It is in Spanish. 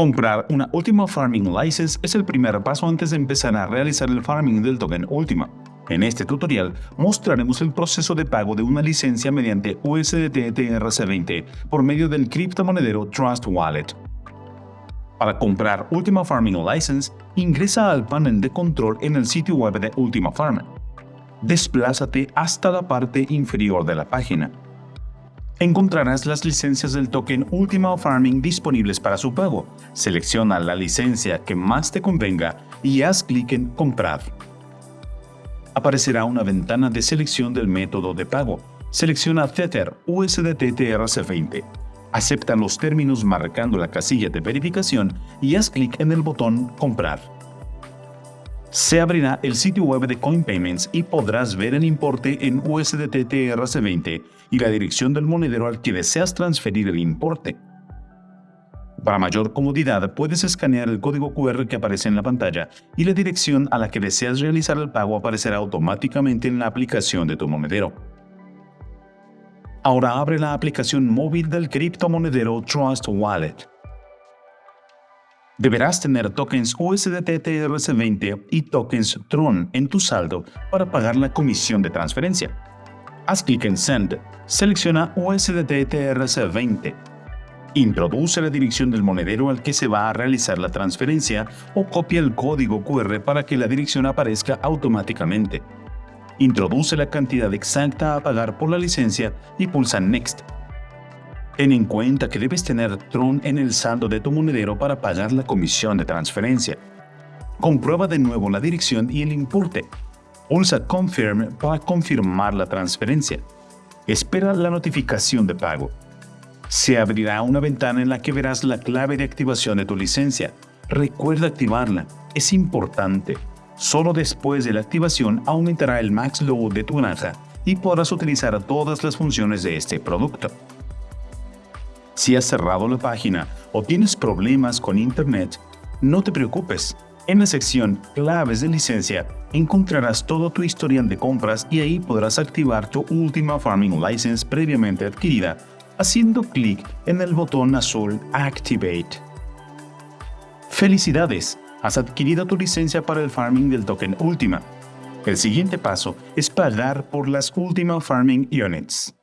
Comprar una Ultima Farming License es el primer paso antes de empezar a realizar el farming del token Ultima. En este tutorial mostraremos el proceso de pago de una licencia mediante USDT TRC20 por medio del criptomonedero Trust Wallet. Para comprar Ultima Farming License, ingresa al panel de control en el sitio web de Ultima Farm. Desplázate hasta la parte inferior de la página encontrarás las licencias del token Ultima Farming disponibles para su pago. Selecciona la licencia que más te convenga y haz clic en Comprar. Aparecerá una ventana de selección del método de pago. Selecciona Tether USDT TRC20. Acepta los términos marcando la casilla de verificación y haz clic en el botón Comprar se abrirá el sitio web de CoinPayments y podrás ver el importe en USDT TRC20 y la dirección del monedero al que deseas transferir el importe. Para mayor comodidad, puedes escanear el código QR que aparece en la pantalla y la dirección a la que deseas realizar el pago aparecerá automáticamente en la aplicación de tu monedero. Ahora abre la aplicación móvil del criptomonedero Trust Wallet. Deberás tener tokens USDT TRC20 y tokens Tron en tu saldo para pagar la comisión de transferencia. Haz clic en Send, selecciona USDT TRC20. Introduce la dirección del monedero al que se va a realizar la transferencia o copia el código QR para que la dirección aparezca automáticamente. Introduce la cantidad exacta a pagar por la licencia y pulsa Next Ten en cuenta que debes tener Tron en el saldo de tu monedero para pagar la comisión de transferencia. Comprueba de nuevo la dirección y el importe. Pulsa Confirm para confirmar la transferencia. Espera la notificación de pago. Se abrirá una ventana en la que verás la clave de activación de tu licencia. Recuerda activarla, es importante. Solo después de la activación aumentará el max load de tu granja y podrás utilizar todas las funciones de este producto. Si has cerrado la página o tienes problemas con Internet, no te preocupes. En la sección Claves de licencia encontrarás todo tu historial de compras y ahí podrás activar tu última Farming License previamente adquirida haciendo clic en el botón azul Activate. ¡Felicidades! Has adquirido tu licencia para el farming del token Ultima. El siguiente paso es pagar por las Ultima Farming Units.